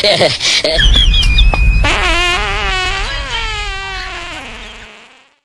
yeah.